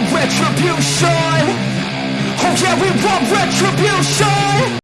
want retribution. Oh yeah, we want retribution.